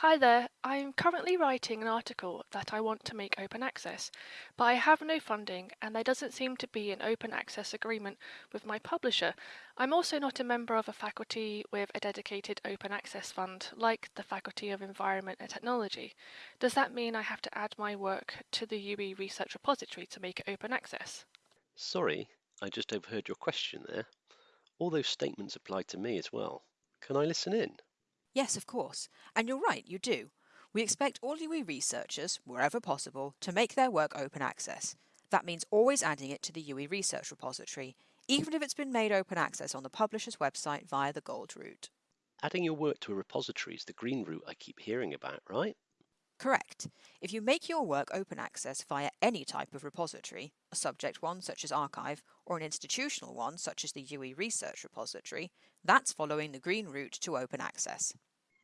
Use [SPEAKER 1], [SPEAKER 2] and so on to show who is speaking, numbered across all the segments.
[SPEAKER 1] Hi there, I'm currently writing an article that I want to make open access, but I have no funding and there doesn't seem to be an open access agreement with my publisher. I'm also not a member of a faculty with a dedicated open access fund, like the Faculty of Environment and Technology. Does that mean I have to add my work to the UWE Research Repository to make it open access?
[SPEAKER 2] Sorry, I just overheard your question there. All those statements apply to me as well. Can I listen in?
[SPEAKER 3] Yes, of course. And you're right, you do. We expect all UWE researchers, wherever possible, to make their work open access. That means always adding it to the UWE Research Repository, even if it's been made open access on the publisher's website via the gold route.
[SPEAKER 2] Adding your work to a repository is the green route I keep hearing about, right?
[SPEAKER 3] Correct. If you make your work open access via any type of repository, a subject one such as arXiv, or an institutional one such as the UWE Research Repository, that's following the green route to open access.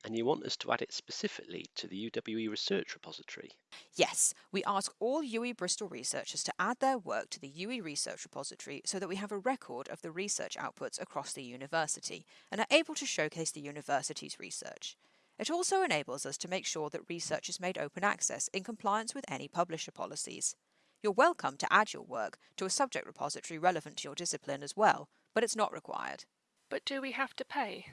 [SPEAKER 2] And you want us to add it specifically to the UWE Research Repository?
[SPEAKER 3] Yes, we ask all UWE Bristol researchers to add their work to the UWE Research Repository so that we have a record of the research outputs across the university and are able to showcase the university's research. It also enables us to make sure that research is made open access in compliance with any publisher policies. You're welcome to add your work to a subject repository relevant to your discipline as well, but it's not required.
[SPEAKER 1] But do we have to pay?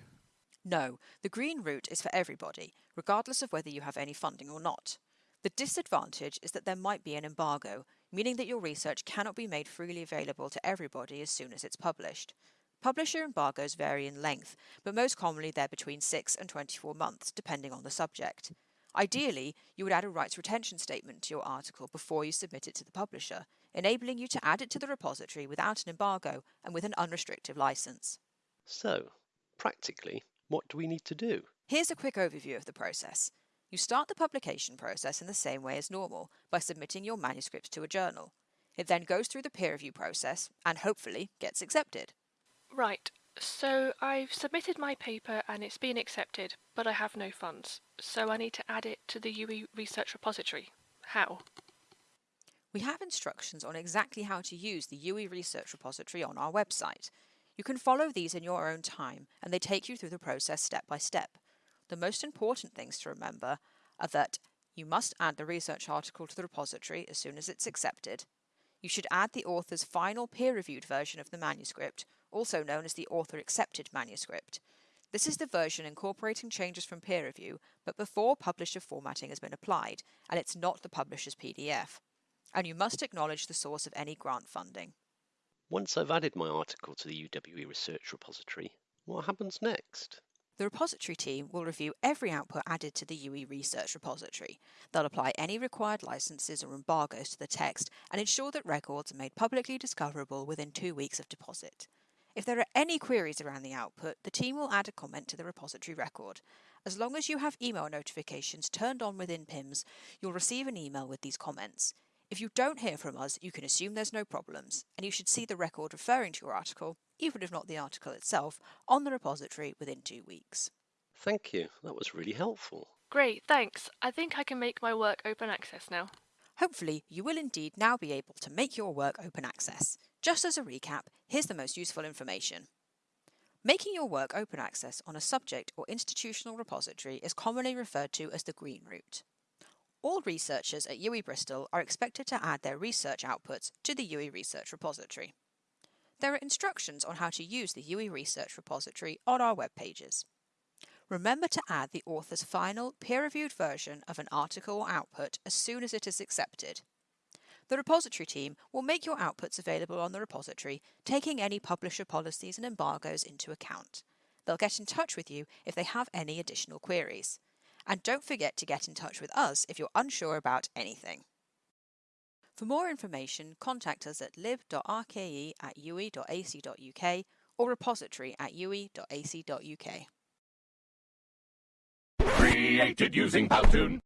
[SPEAKER 3] No, the green route is for everybody, regardless of whether you have any funding or not. The disadvantage is that there might be an embargo, meaning that your research cannot be made freely available to everybody as soon as it's published. Publisher embargoes vary in length, but most commonly they're between 6 and 24 months, depending on the subject. Ideally, you would add a rights retention statement to your article before you submit it to the publisher, enabling you to add it to the repository without an embargo and with an unrestricted license.
[SPEAKER 2] So, practically, what do we need to do?
[SPEAKER 3] Here's a quick overview of the process. You start the publication process in the same way as normal, by submitting your manuscript to a journal. It then goes through the peer review process and hopefully gets accepted.
[SPEAKER 1] Right, so I've submitted my paper and it's been accepted, but I have no funds, so I need to add it to the UWE Research Repository. How?
[SPEAKER 3] We have instructions on exactly how to use the UWE Research Repository on our website. You can follow these in your own time, and they take you through the process step by step. The most important things to remember are that you must add the research article to the repository as soon as it's accepted. You should add the author's final peer-reviewed version of the manuscript, also known as the author-accepted manuscript. This is the version incorporating changes from peer review, but before publisher formatting has been applied, and it's not the publisher's PDF. And you must acknowledge the source of any grant funding.
[SPEAKER 2] Once I've added my article to the UWE Research Repository, what happens next?
[SPEAKER 3] The repository team will review every output added to the UWE Research Repository. They'll apply any required licenses or embargoes to the text and ensure that records are made publicly discoverable within two weeks of deposit. If there are any queries around the output, the team will add a comment to the repository record. As long as you have email notifications turned on within PIMS, you'll receive an email with these comments. If you don't hear from us, you can assume there's no problems, and you should see the record referring to your article, even if not the article itself, on the repository within two weeks.
[SPEAKER 2] Thank you, that was really helpful.
[SPEAKER 1] Great, thanks. I think I can make my work open access now.
[SPEAKER 3] Hopefully, you will indeed now be able to make your work open access. Just as a recap, here's the most useful information. Making your work open access on a subject or institutional repository is commonly referred to as the green route. All researchers at UWE Bristol are expected to add their research outputs to the UWE Research Repository. There are instructions on how to use the UWE Research Repository on our web pages. Remember to add the author's final peer-reviewed version of an article or output as soon as it is accepted. The repository team will make your outputs available on the repository, taking any publisher policies and embargoes into account. They'll get in touch with you if they have any additional queries. And don't forget to get in touch with us if you're unsure about anything. For more information, contact us at lib.rke at uwe.ac.uk or repository at uwe.ac.uk.
[SPEAKER 4] Created using Powtoon.